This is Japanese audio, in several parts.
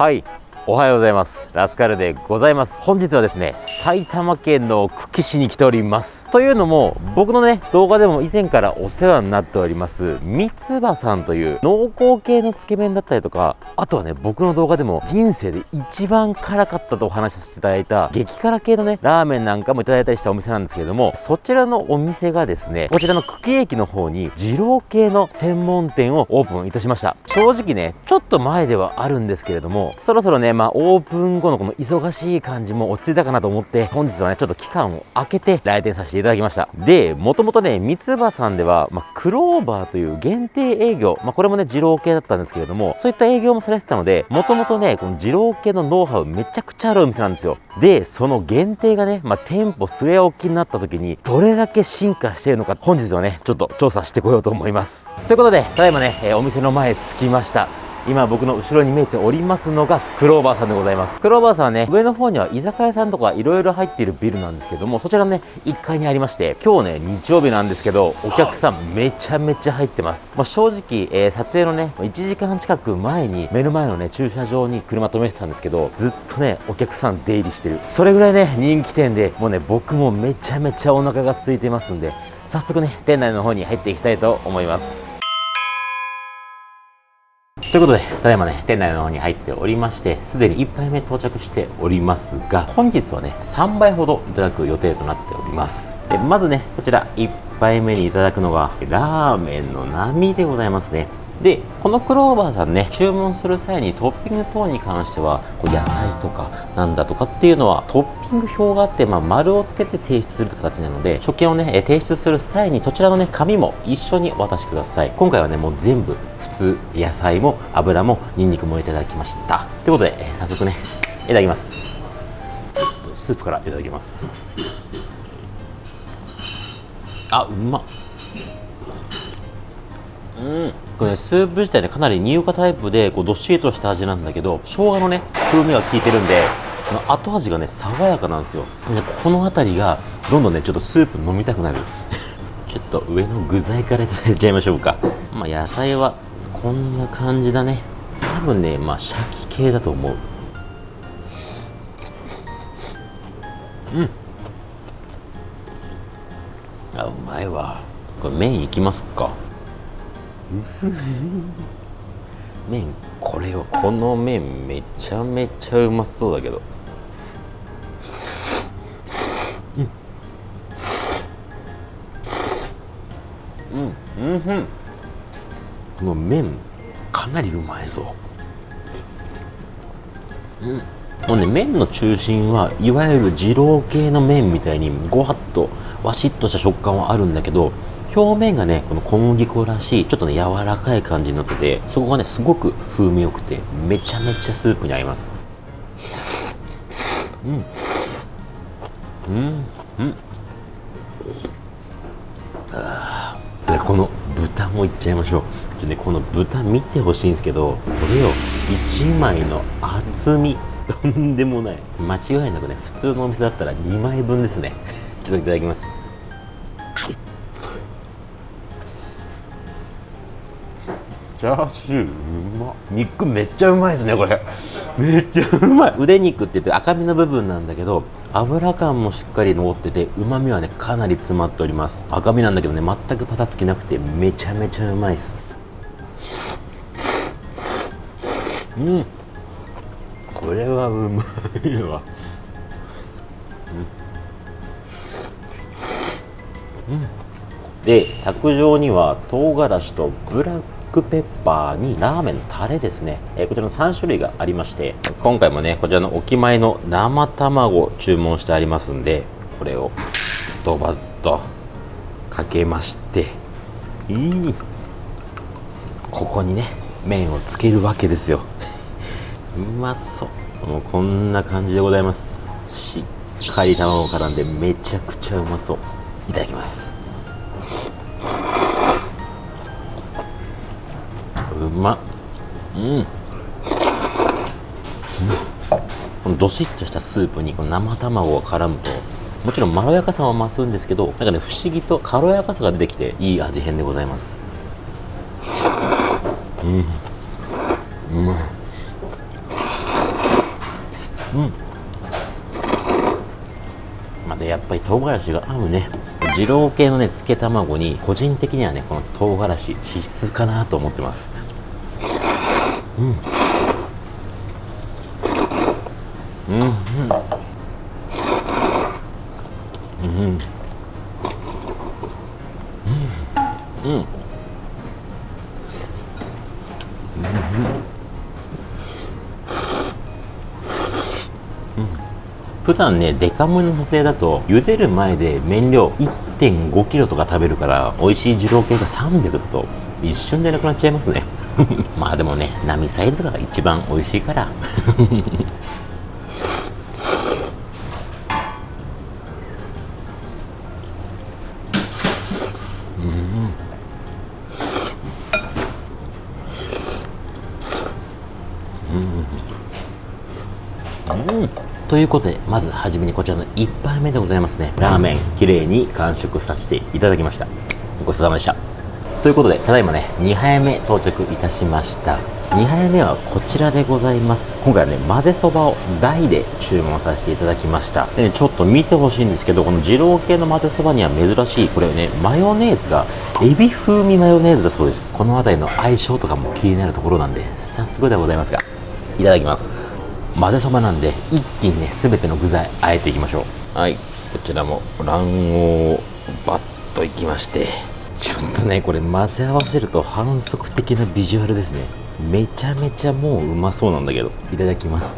はいおはようございます。ラスカルでございます。本日はですね埼玉県の久喜市に来ております。というのも僕のね動画でも以前からお世話になっております三つ葉さんという濃厚系のつけ麺だったりとかあとはね僕の動画でも人生で一番辛かったとお話しさせていただいた激辛系のねラーメンなんかもいただいたりしたお店なんですけれどもそちらのお店がですねこちらの久喜駅の方に二郎系の専門店をオープンいたしました。正直ねちょっと前ではあるんですけれどもそろそろねまあオープン後のこの忙しい感じも落ち着いたかなと思って本日はねちょっと期間を空けて来店させていただきました。でもともとね三つ葉さんでは、まあ、クローバーという限定営業、まあ、これもね二郎系だったんですけれどもそういった営業もされてたのでもともとねこの二郎系のノウハウめちゃくちゃあるお店なんですよ。でその限定がね、まあ、店舗据え置きになった時にどれだけ進化しているのか本日はねちょっと調査してこようと思います。ということでただいまね、えーお店の前着きました。今僕の後ろに見えておりますのがクローバーさんでございます。クローバーさんはね上の方には居酒屋さんとかいろいろ入っているビルなんですけどもそちらのね1階にありまして今日ね日曜日なんですけどお客さんめちゃめちゃ入ってます、まあ、正直、えー撮影のね1時間近く前に目の前のね駐車場に車止めてたんですけどずっとねお客さん出入りしてる。それぐらいね人気店でもうね僕もめちゃめちゃお腹が空いてますんで早速ね店内の方に入っていきたいと思います。ということで、ただいまね、店内の方に入っておりまして、すでに1杯目到着しておりますが、本日はね、3杯ほどいただく予定となっております。でまずね、こちら1杯目にいただくのが、ラーメンの波でございますね。で、このクローバーさんね、注文する際にトッピング等に関しては、こう野菜とかなんだとかっていうのは、トッピング表があって、まあ、丸をつけて提出する形なので、食券をね、提出する際に、そちらのね、紙も一緒にお渡しください。今回はね、もう全部、普通、野菜も油もニンニクもいただきました。ということで、えー早速ね、いただきます。スープからいただきます。あ、うまっ。うん、これねスープ自体ねかなり乳化タイプでこうどっしりとした味なんだけど生姜のね風味が効いてるんで後味がね爽やかなんですよ。でこの辺りがどんどんねちょっとスープ飲みたくなる。ちょっと上の具材からいただいちゃいましょうか。まあ野菜はこんな感じだね。多分ねまあシャキ系だと思う。うん。あうまいわ。これ麺いきますか。麺これよこの麺めちゃめちゃうまそうだけど。うんうんうん。うんこの麺かなりうまいぞ。うん。もうね麺の中心はいわゆる二郎系の麺みたいにごわっとわしっとした食感はあるんだけど表面がねこの小麦粉らしいちょっとね柔らかい感じになっててそこがねすごく風味よくてめちゃめちゃスープに合います。うん。うん。うん。あでこの豚もいっちゃいましょう。ちょねこの豚見てほしいんですけどこれを1枚の厚み。とんでもない。間違いなくね普通のお店だったら2枚分ですね。ちょっといただきます。チャーシューうまっ。肉めっちゃうまいですねこれ。めっちゃうまい。腕肉って言って赤身の部分なんだけど油感もしっかり残っててうまみはねかなり詰まっております。赤身なんだけどね全くパサつきなくてめちゃめちゃうまいです。うん。これはうまいわ。で卓上には唐辛子とブラックペッパーにラーメンのタレですね、えーこちらの3種類がありまして今回もねこちらのお決まりの生卵を注文してありますんでこれをドバッとかけましていいここにね麺をつけるわけですよ。うまそう。もうこんな感じでございます。しっかり卵絡んでめちゃくちゃうまそう。いただきます。うまっ。うん。このどしっとしたスープにこの生卵が絡むともちろんまろやかさは増すんですけどなんかね不思議と軽やかさが出てきていい味変でございます。うん。うまいうん。またやっぱり唐辛子が合うね。二郎系のね漬け卵に個人的にはねこの唐辛子必須かなと思ってます。うんうんうん。うんうん。うん普段ねデカ盛りの撮影だと茹でる前で麺量1 5キロとか食べるから美味しい二郎系が300だと一瞬でなくなっちゃいますね。まあでもね波サイズが一番美味しいから。ということでまずはじめにこちらの1杯目でございますね。ラーメンきれいに完食させていただきました。ごちそうさまでした。ということでただいまね2杯目到着いたしました。2杯目はこちらでございます。今回はね混ぜそばを大で注文させていただきました。で、ね、ちょっと見てほしいんですけどこの二郎系の混ぜそばには珍しいこれねマヨネーズがエビ風味マヨネーズだそうです。この辺りの相性とかも気になるところなんで早速でございますがいただきます。混ぜそばなんで一気にね全ての具材あえていきましょう。はい。こちらも卵黄をバッといきまして。ちょっとねこれ混ぜ合わせると反則的なビジュアルですね。めちゃめちゃもううまそうなんだけど。いただきます。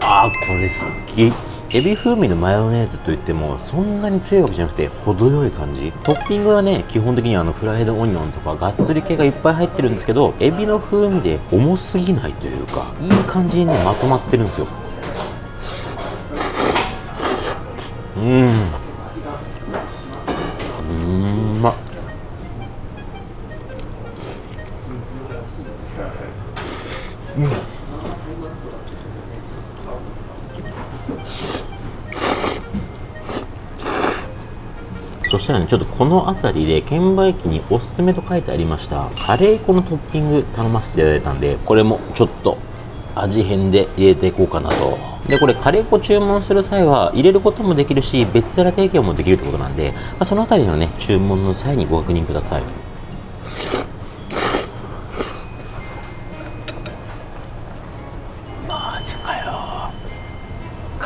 あーこれ好きエビ風味のマヨネーズといってもそんなに強いわけじゃなくて程よい感じ。トッピングはね基本的にあのフライドオニオンとかがっつり系がいっぱい入ってるんですけどエビの風味で重すぎないというかいい感じにねまとまってるんですよ。うん。うん。まっ。うん。そしたらね、ちょっとこの辺りで券売機におすすめと書いてありましたカレー粉のトッピング頼ませていただいたんで、これもちょっと味変で入れていこうかなと。で、これカレー粉注文する際は入れることもできるし、別皿提供もできるってことなんで、まあ、その辺りのね、注文の際にご確認ください。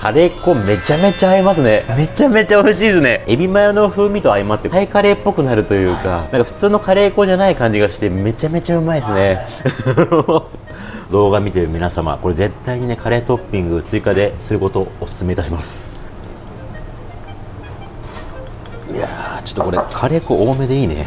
カレー粉めちゃめちゃ合いますね。めちゃめちゃ美味しいですね。エビマヨの風味と相まってタイカレーっぽくなるというかなんか普通のカレー粉じゃない感じがしてめちゃめちゃうまいですね。動画見てる皆様これ絶対にねカレートッピング追加ですることをお勧めいたします。いやーちょっとこれカレー粉多めでいいね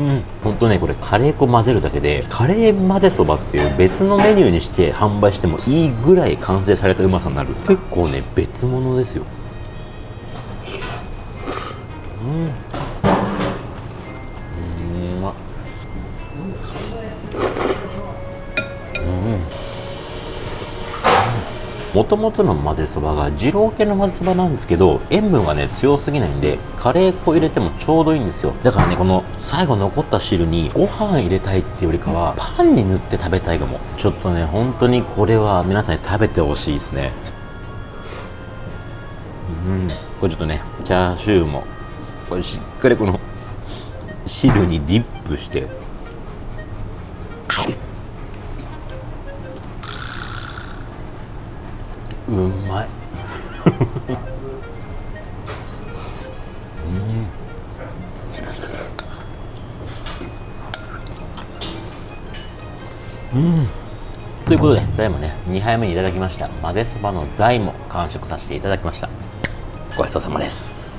うん、ほんとねこれカレー粉混ぜるだけでカレー混ぜそばっていう別のメニューにして販売してもいいぐらい完成されたうまさになる。結構ね別物ですよ。うんもともとの混ぜそばが二郎系の混ぜそばなんですけど塩分がね強すぎないんでカレー粉入れてもちょうどいいんですよ。だからねこの最後残った汁にご飯入れたいっていうよりかはパンに塗って食べたいかも。ちょっとね本当にこれは皆さんに食べてほしいですね。うん。これちょっとねチャーシューもこれしっかりこの汁にディップして。うまい。うん、うん、ということでただいまね2杯目にいただきました。混ぜそばの大も完食させていただきました。ごちそうさまです。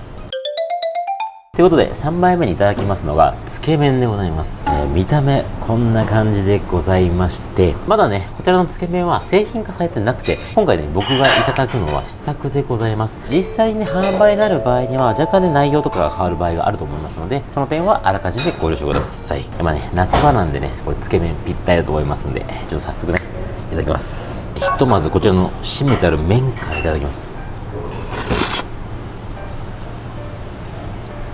ということで3杯目にいただきますのがつけ麺でございます、えー、見た目こんな感じでございましてまだねこちらのつけ麺は製品化されてなくて今回ね僕がいただくのは試作でございます。実際にね販売になる場合には若干ね内容とかが変わる場合があると思いますのでその点はあらかじめご了承ください。まあね夏場なんでねこれつけ麺ぴったりだと思いますんでちょっと早速ねいただきます。ひとまずこちらの締めてある麺からいただきます。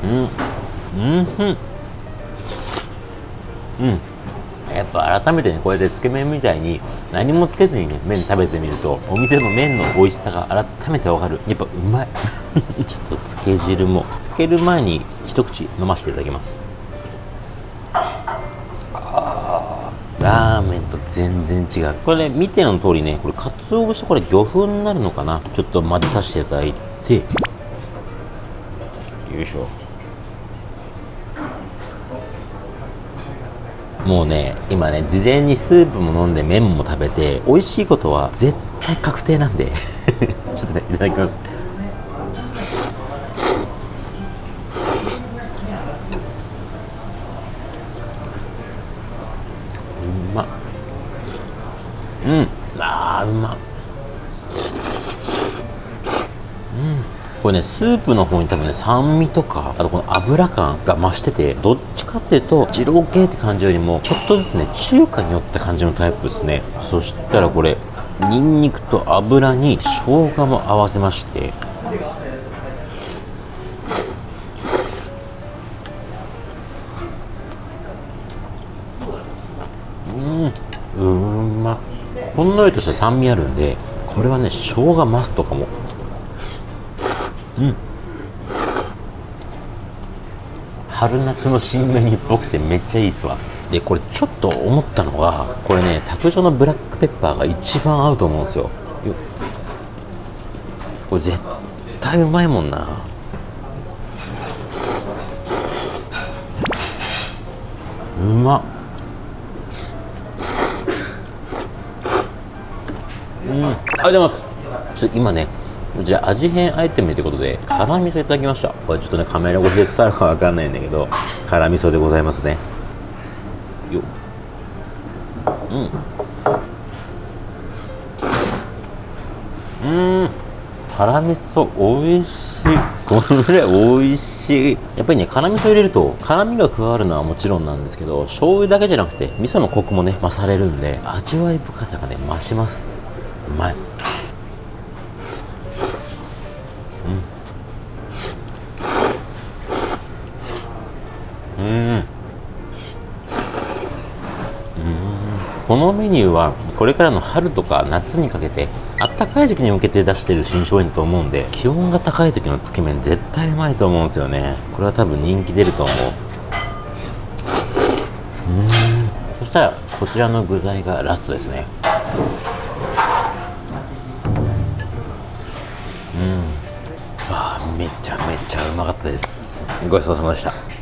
うん。うん。うん。やっぱ改めてねこうやってつけ麺みたいに何もつけずにね麺食べてみるとお店の麺の美味しさが改めてわかる。やっぱうまい。ちょっとつけ汁もつける前に一口飲ませていただきます。ラーメンと全然違う。これね見ての通りねこれかつお節とこれ魚粉になるのかな。ちょっと混ぜさせていただいて。よいしょ。もうね今ね事前にスープも飲んで麺も食べて美味しいことは絶対確定なんで。ちょっとねいただきます。うまうん。あーうまっ。これねスープの方に多分ね酸味とかあとこの油感が増しててどっちかっていうと二郎系って感じよりもちょっとずつね中華によった感じのタイプですね。そしたらこれニンニクと油に生姜も合わせまして。うんうまほんのりとした酸味あるんでこれはね生姜マストかもうん。春夏の新メニューっぽくてめっちゃいいっすわ。でこれちょっと思ったのがこれね卓上のブラックペッパーが一番合うと思うんですよ。これ絶対うまいもんな。うまっ。うん。ありがとうございます今ねじゃあ味変アイテムということで辛味噌いただきました。これちょっとねカメラ越しで伝わるかわかんないんだけど辛味噌でございますね。よっ。うん。うん。辛味噌美味しい。これ美味しい。やっぱりね辛味噌入れると辛みが加わるのはもちろんなんですけど醤油だけじゃなくて味噌のコクもね増されるんで味わい深さがね増します。うまいこのメニューはこれからの春とか夏にかけてあったかい時期に向けて出している新商品だと思うんで気温が高い時のつけ麺絶対うまいと思うんですよね。これは多分人気出ると思ううん。そしたらこちらの具材がラストですね。うん。わあめちゃめちゃうまかったです。ごちそうさまでした。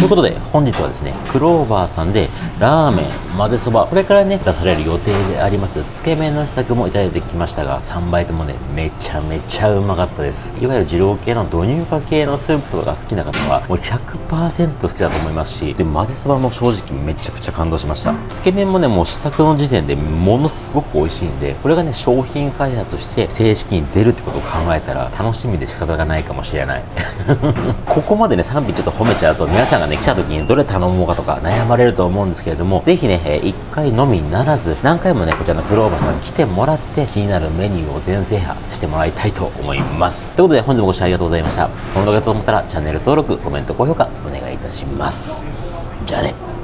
ということで本日はですねクローバーさんでラーメン混ぜそばこれからね出される予定でありますつけ麺の試作もいただいてきましたが3倍ともねめちゃめちゃうまかったです。いわゆる二郎系の導入化系のスープとかが好きな方はもう100%好きだと思いますしで混ぜそばも正直めちゃくちゃ感動しました。つけ麺もねもう試作の時点でものすごく美味しいんでこれがね商品開発して正式に出るってことを考えたら楽しみで仕方がないかもしれない。ここまでね賛否ちょっと褒めちゃうと皆さんがね来た時にどれ頼もうかとか悩まれると思うんですけれどもぜひね、え1回のみならず何回もねこちらのフローバーさん来てもらって気になるメニューを全制覇してもらいたいと思います。ということで本日もご視聴ありがとうございました。この動画と思ったらチャンネル登録コメント高評価お願いいたします。じゃあね。